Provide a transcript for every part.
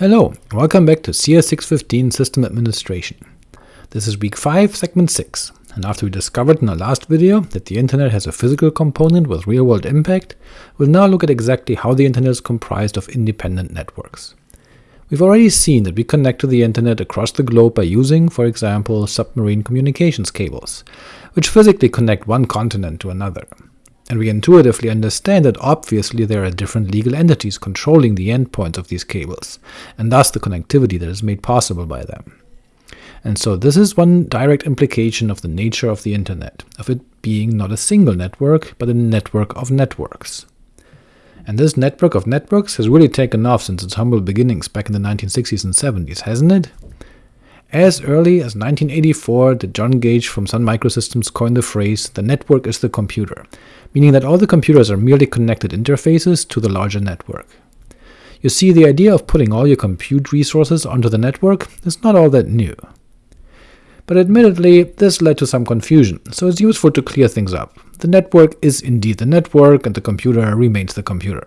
Hello, welcome back to CS615 System Administration. This is week 5, segment 6, and after we discovered in our last video that the internet has a physical component with real-world impact, we'll now look at exactly how the internet is comprised of independent networks. We've already seen that we connect to the internet across the globe by using, for example, submarine communications cables, which physically connect one continent to another. And we intuitively understand that obviously there are different legal entities controlling the endpoints of these cables, and thus the connectivity that is made possible by them. And so this is one direct implication of the nature of the internet, of it being not a single network, but a network of networks. And this network of networks has really taken off since its humble beginnings back in the 1960s and 70s, hasn't it? As early as 1984 the John Gage from Sun Microsystems coined the phrase, the network is the computer, meaning that all the computers are merely connected interfaces to the larger network. You see, the idea of putting all your compute resources onto the network is not all that new. But admittedly, this led to some confusion, so it's useful to clear things up. The network is indeed the network, and the computer remains the computer.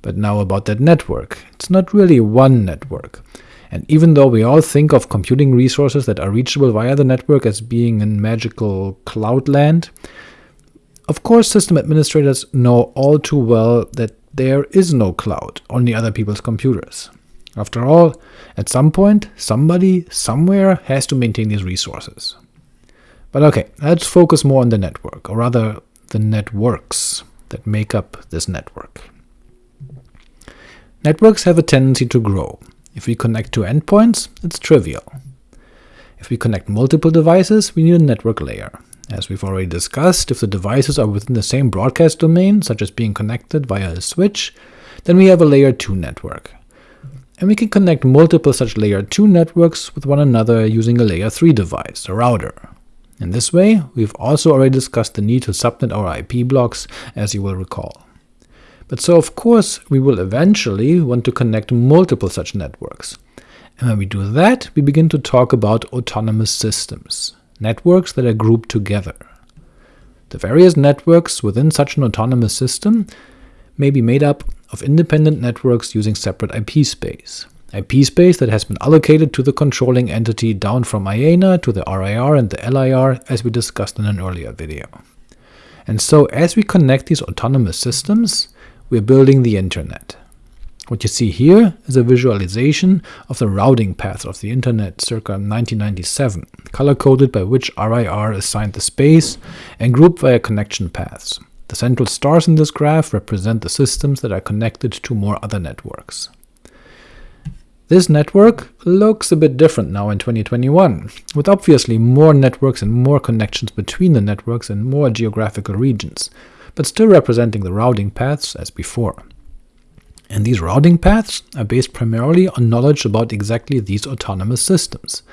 But now about that network. It's not really one network, and even though we all think of computing resources that are reachable via the network as being in magical cloud land, of course system administrators know all too well that there is no cloud, only other people's computers. After all, at some point, somebody, somewhere, has to maintain these resources. But ok, let's focus more on the network, or rather the networks that make up this network. Networks have a tendency to grow. If we connect two endpoints, it's trivial. If we connect multiple devices, we need a network layer. As we've already discussed, if the devices are within the same broadcast domain, such as being connected via a switch, then we have a layer 2 network. And we can connect multiple such layer 2 networks with one another using a layer 3 device, a router. In this way, we've also already discussed the need to subnet our IP blocks, as you will recall. But so of course we will eventually want to connect multiple such networks. And when we do that, we begin to talk about autonomous systems, networks that are grouped together. The various networks within such an autonomous system may be made up of independent networks using separate IP space. IP space that has been allocated to the controlling entity down from IANA to the RIR and the LIR as we discussed in an earlier video. And so as we connect these autonomous systems, we're building the internet. What you see here is a visualization of the routing path of the internet circa 1997, color-coded by which RIR assigned the space, and grouped via connection paths. The central stars in this graph represent the systems that are connected to more other networks. This network looks a bit different now in 2021, with obviously more networks and more connections between the networks and more geographical regions, but still representing the routing paths as before. And these routing paths are based primarily on knowledge about exactly these autonomous systems,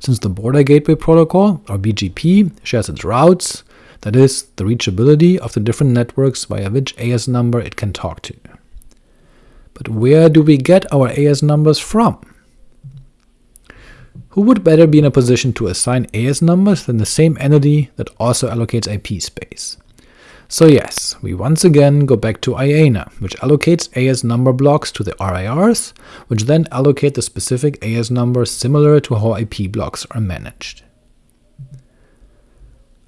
since the Border Gateway Protocol, or BGP, shares its routes, that is, the reachability of the different networks via which AS number it can talk to. But where do we get our AS numbers from? Who would better be in a position to assign AS numbers than the same entity that also allocates IP space? So yes, we once again go back to IANA, which allocates AS number blocks to the RIRs, which then allocate the specific AS numbers similar to how IP blocks are managed.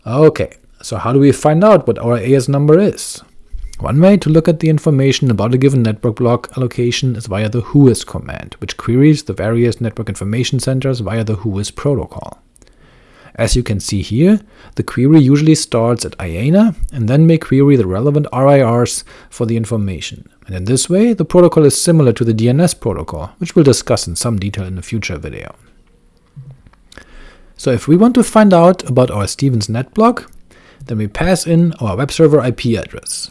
Ok, so how do we find out what our AS number is? One way to look at the information about a given network block allocation is via the whois command, which queries the various network information centers via the whois protocol. As you can see here, the query usually starts at IANA, and then may query the relevant RIRs for the information, and in this way the protocol is similar to the DNS protocol, which we'll discuss in some detail in a future video. So if we want to find out about our Stevens net block, then we pass in our web server IP address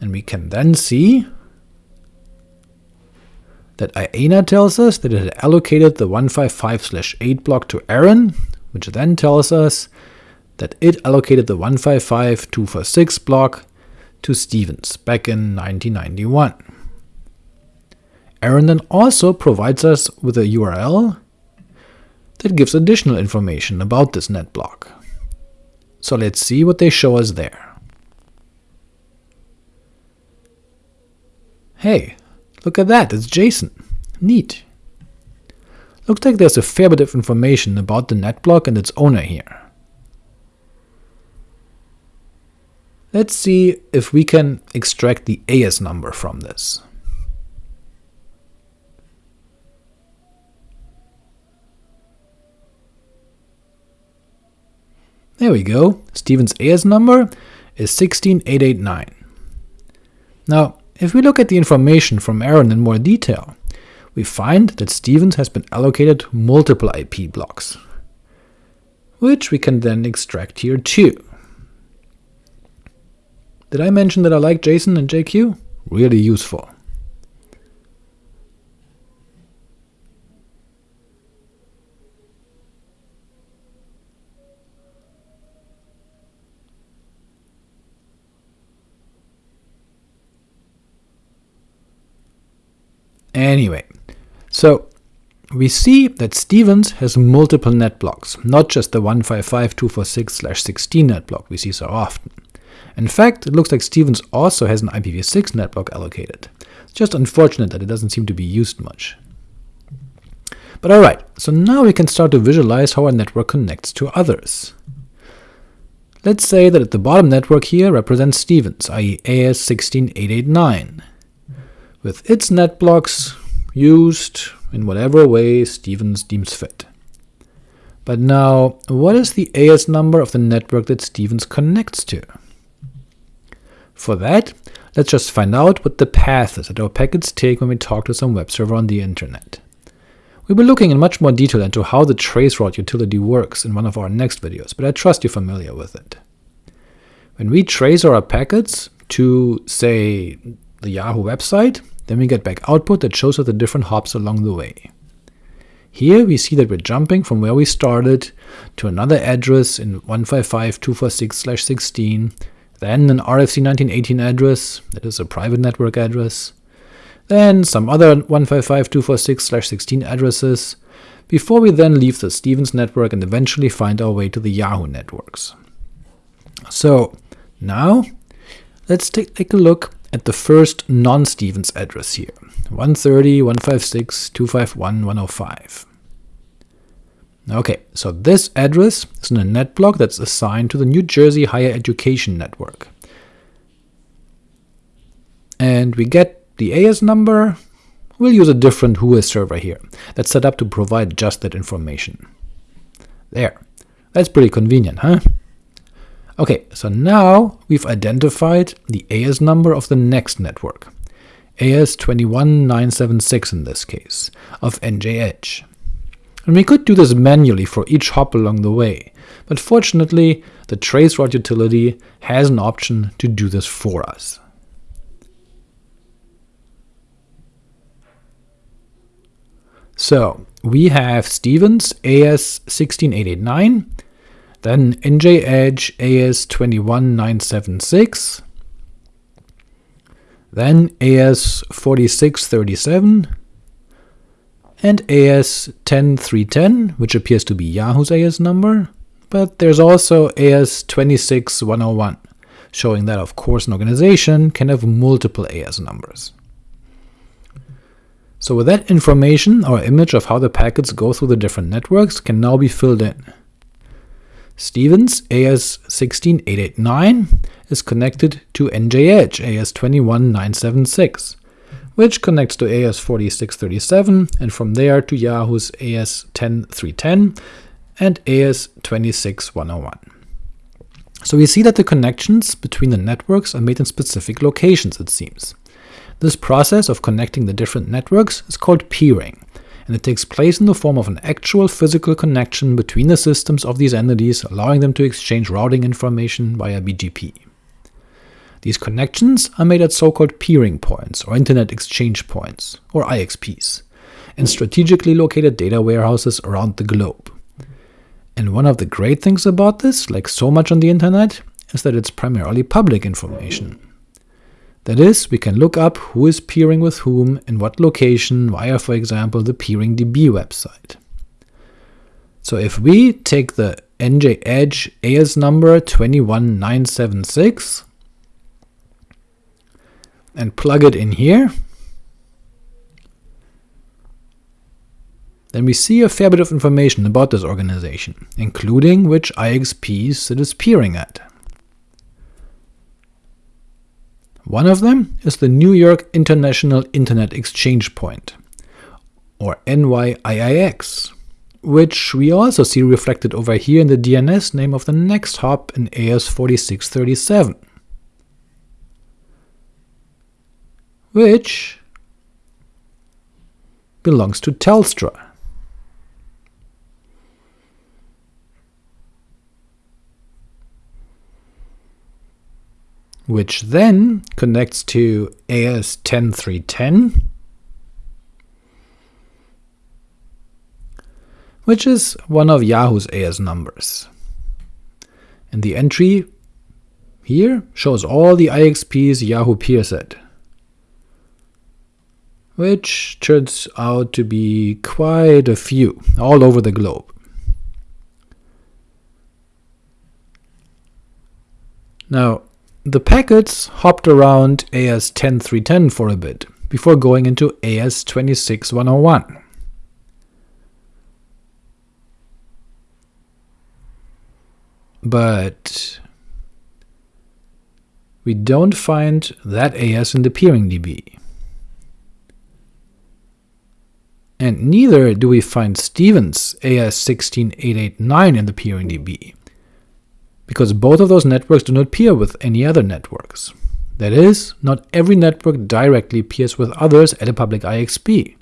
and we can then see that IANA tells us that it had allocated the 155-8 block to ARIN, which then tells us that it allocated the 155-246 block to Stevens back in 1991. ARIN then also provides us with a URL that gives additional information about this net block. So let's see what they show us there. Hey, look at that, it's JSON. Neat. Looks like there's a fair bit of information about the NetBlock and its owner here. Let's see if we can extract the AS number from this. There we go, Stevens' AS number is 16889. Now, if we look at the information from ARIN in more detail, we find that Stevens has been allocated multiple IP blocks, which we can then extract here too. Did I mention that I like JSON and JQ? Really useful. Anyway, so we see that Stevens has multiple net blocks, not just the 155.246/16 net block we see so often. In fact, it looks like Stevens also has an IPv6 net block allocated. It's just unfortunate that it doesn't seem to be used much. But alright, so now we can start to visualize how our network connects to others. Let's say that at the bottom network here represents Stevens, i.e. AS16889 with its net blocks used in whatever way Stevens deems fit. But now, what is the AS number of the network that Stevens connects to? For that, let's just find out what the path is that our packets take when we talk to some web server on the internet. We'll be looking in much more detail into how the traceroute utility works in one of our next videos, but I trust you're familiar with it. When we trace our packets to, say, the Yahoo website, then we get back output that shows us the different hops along the way. Here we see that we're jumping from where we started to another address in 155.246/16, then an RFC 1918 address, that is a private network address, then some other 155.246/16 addresses, before we then leave the Stevens network and eventually find our way to the Yahoo networks. So now let's take, take a look at the first non-Stevens address here, 130, 156, 251, 105. Okay, so this address is in a net block that's assigned to the New Jersey Higher Education Network. And we get the AS number, we'll use a different WHOIS server here, that's set up to provide just that information. There, that's pretty convenient, huh? Okay, so now we've identified the AS number of the next network, AS21976 in this case, of NJ Edge. And we could do this manually for each hop along the way, but fortunately the traceroute utility has an option to do this for us. So we have Stevens AS16889, then NJ Edge AS21976, then AS4637, and AS10310, which appears to be Yahoo's AS number, but there's also AS26101, showing that of course an organization can have multiple AS numbers. So with that information, our image of how the packets go through the different networks can now be filled in. Stevens AS16889 is connected to NJ Edge AS21976, which connects to AS4637 and from there to Yahoo's AS10310 and AS26101. So we see that the connections between the networks are made in specific locations, it seems. This process of connecting the different networks is called peering, and it takes place in the form of an actual physical connection between the systems of these entities, allowing them to exchange routing information via BGP. These connections are made at so-called peering points, or Internet Exchange Points, or IXPs, in strategically located data warehouses around the globe. And one of the great things about this, like so much on the internet, is that it's primarily public information. That is, we can look up who is peering with whom in what location via, for example, the PeeringDB website. So if we take the NJ Edge AS number 21976 and plug it in here, then we see a fair bit of information about this organization, including which IXPs it is peering at. One of them is the New York International Internet Exchange Point, or NYIIX, which we also see reflected over here in the DNS name of the next hop in AS4637, which belongs to Telstra. Which then connects to AS10310, which is one of Yahoo's AS numbers. And the entry here shows all the IXPs Yahoo peers at, which turns out to be quite a few, all over the globe. Now, the packets hopped around AS10310 for a bit, before going into AS26101. But we don't find that AS in the peering DB. And neither do we find Stevens AS16889 in the peering DB because both of those networks do not peer with any other networks. That is, not every network directly peers with others at a public IXP.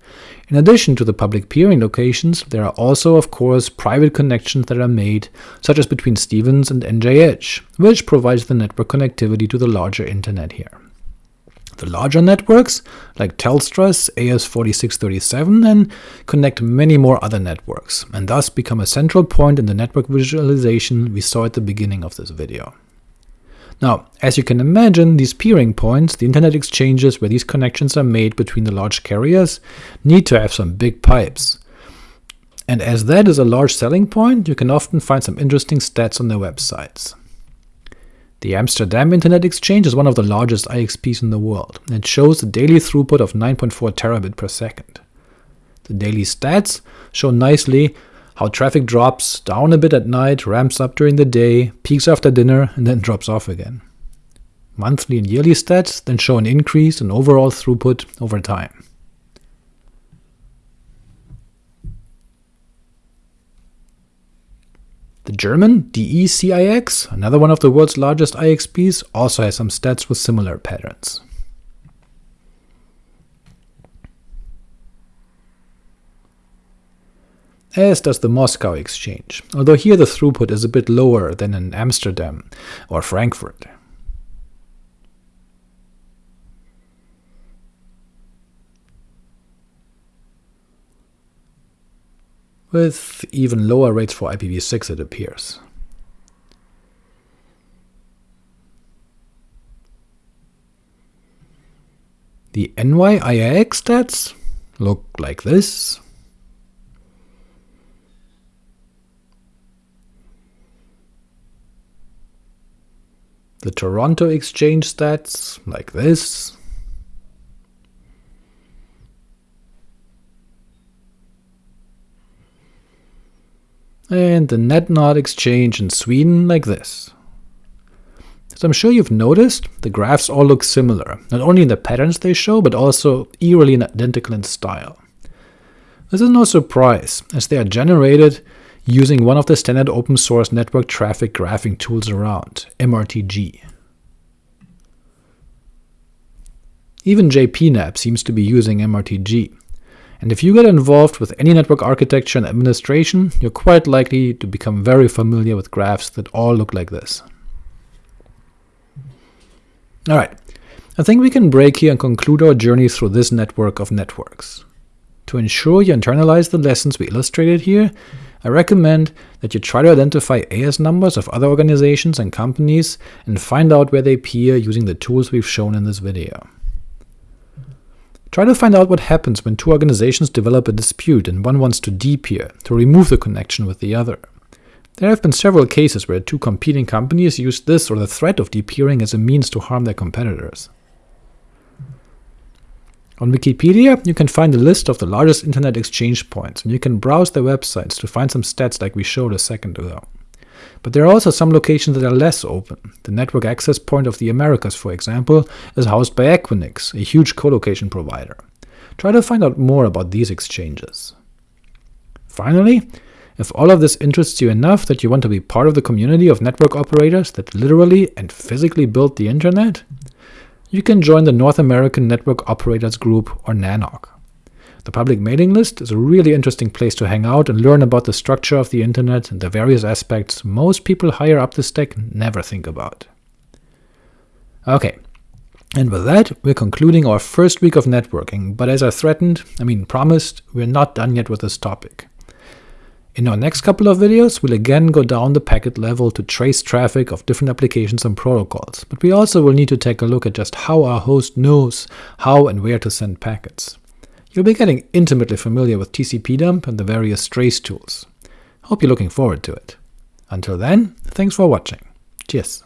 In addition to the public peering locations, there are also of course private connections that are made, such as between Stevens and NJ Edge, which provides the network connectivity to the larger internet here. The larger networks, like Telstra's AS4637, and connect many more other networks, and thus become a central point in the network visualization we saw at the beginning of this video. Now, as you can imagine, these peering points, the internet exchanges where these connections are made between the large carriers, need to have some big pipes. And as that is a large selling point, you can often find some interesting stats on their websites. The Amsterdam Internet Exchange is one of the largest IXPs in the world, and shows a daily throughput of 9.4 terabit per second. The daily stats show nicely how traffic drops down a bit at night, ramps up during the day, peaks after dinner, and then drops off again. Monthly and yearly stats then show an increase in overall throughput over time. The German DECIX, another one of the world's largest IXPs, also has some stats with similar patterns. As does the Moscow exchange, although here the throughput is a bit lower than in Amsterdam or Frankfurt. With even lower rates for IPv6 it appears. The NYIIX stats look like this. The Toronto Exchange stats like this. And the NetNod exchange in Sweden like this. As I'm sure you've noticed, the graphs all look similar, not only in the patterns they show, but also eerily identical in style. This is no surprise, as they are generated using one of the standard open source network traffic graphing tools around, MRTG. Even JPNAP seems to be using MRTG, and if you get involved with any network architecture and administration, you're quite likely to become very familiar with graphs that all look like this. Alright, I think we can break here and conclude our journey through this network of networks. To ensure you internalize the lessons we illustrated here, I recommend that you try to identify AS numbers of other organizations and companies and find out where they peer using the tools we've shown in this video. Try to find out what happens when two organizations develop a dispute and one wants to depeer, to remove the connection with the other. There have been several cases where two competing companies used this or the threat of depeering as a means to harm their competitors. On Wikipedia, you can find a list of the largest internet exchange points, and you can browse their websites to find some stats like we showed a second ago. But there are also some locations that are less open. The network access point of the Americas, for example, is housed by Equinix, a huge colocation provider. Try to find out more about these exchanges. Finally, if all of this interests you enough that you want to be part of the community of network operators that literally and physically built the internet, you can join the North American Network Operators Group, or NANOG. The public mailing list is a really interesting place to hang out and learn about the structure of the internet and the various aspects most people higher up the stack never think about. Ok, and with that, we're concluding our first week of networking, but as I threatened, I mean promised, we're not done yet with this topic. In our next couple of videos, we'll again go down the packet level to trace traffic of different applications and protocols, but we also will need to take a look at just how our host knows how and where to send packets. You'll be getting intimately familiar with TCP dump and the various trace tools. Hope you're looking forward to it. Until then, thanks for watching. Cheers.